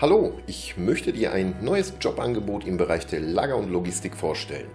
Hallo, ich möchte dir ein neues Jobangebot im Bereich der Lager- und Logistik vorstellen.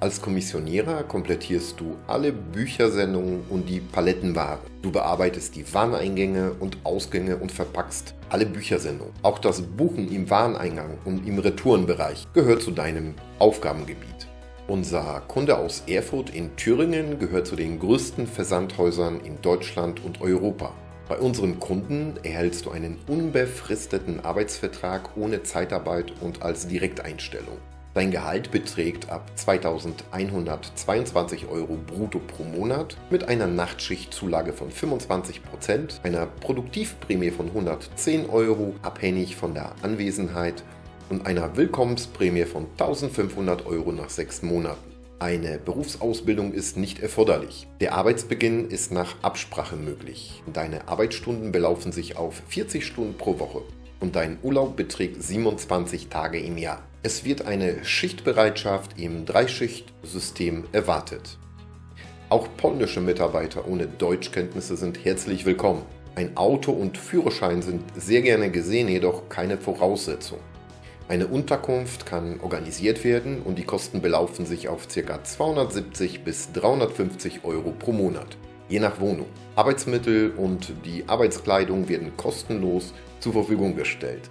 Als Kommissionierer komplettierst du alle Büchersendungen und die Palettenware. Du bearbeitest die Wareneingänge und Ausgänge und verpackst alle Büchersendungen. Auch das Buchen im Wareneingang und im Retourenbereich gehört zu deinem Aufgabengebiet. Unser Kunde aus Erfurt in Thüringen gehört zu den größten Versandhäusern in Deutschland und Europa. Bei unseren Kunden erhältst du einen unbefristeten Arbeitsvertrag ohne Zeitarbeit und als Direkteinstellung. Dein Gehalt beträgt ab 2122 Euro brutto pro Monat mit einer Nachtschichtzulage von 25%, einer Produktivprämie von 110 Euro abhängig von der Anwesenheit und einer Willkommensprämie von 1500 Euro nach sechs Monaten. Eine Berufsausbildung ist nicht erforderlich. Der Arbeitsbeginn ist nach Absprache möglich. Deine Arbeitsstunden belaufen sich auf 40 Stunden pro Woche und dein Urlaub beträgt 27 Tage im Jahr. Es wird eine Schichtbereitschaft im Dreischichtsystem erwartet. Auch polnische Mitarbeiter ohne Deutschkenntnisse sind herzlich willkommen. Ein Auto und Führerschein sind sehr gerne gesehen, jedoch keine Voraussetzung. Eine Unterkunft kann organisiert werden und die Kosten belaufen sich auf ca. 270 bis 350 Euro pro Monat, je nach Wohnung. Arbeitsmittel und die Arbeitskleidung werden kostenlos zur Verfügung gestellt.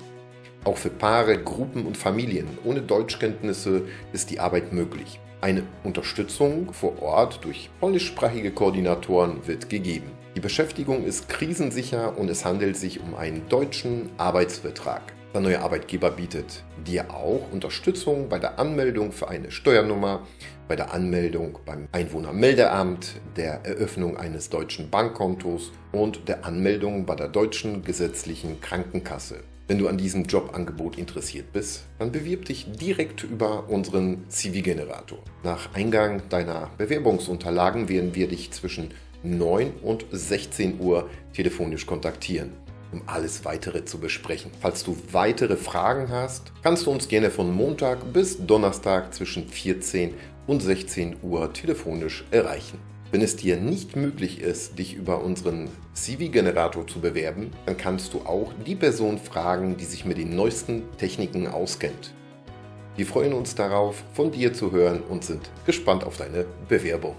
Auch für Paare, Gruppen und Familien ohne Deutschkenntnisse ist die Arbeit möglich. Eine Unterstützung vor Ort durch polnischsprachige Koordinatoren wird gegeben. Die Beschäftigung ist krisensicher und es handelt sich um einen deutschen Arbeitsvertrag. Der neue Arbeitgeber bietet dir auch Unterstützung bei der Anmeldung für eine Steuernummer, bei der Anmeldung beim Einwohnermeldeamt, der Eröffnung eines deutschen Bankkontos und der Anmeldung bei der deutschen gesetzlichen Krankenkasse. Wenn du an diesem Jobangebot interessiert bist, dann bewirb dich direkt über unseren CV-Generator. Nach Eingang deiner Bewerbungsunterlagen werden wir dich zwischen 9 und 16 Uhr telefonisch kontaktieren um alles weitere zu besprechen. Falls du weitere Fragen hast, kannst du uns gerne von Montag bis Donnerstag zwischen 14 und 16 Uhr telefonisch erreichen. Wenn es dir nicht möglich ist, dich über unseren CV-Generator zu bewerben, dann kannst du auch die Person fragen, die sich mit den neuesten Techniken auskennt. Wir freuen uns darauf, von dir zu hören und sind gespannt auf deine Bewerbung.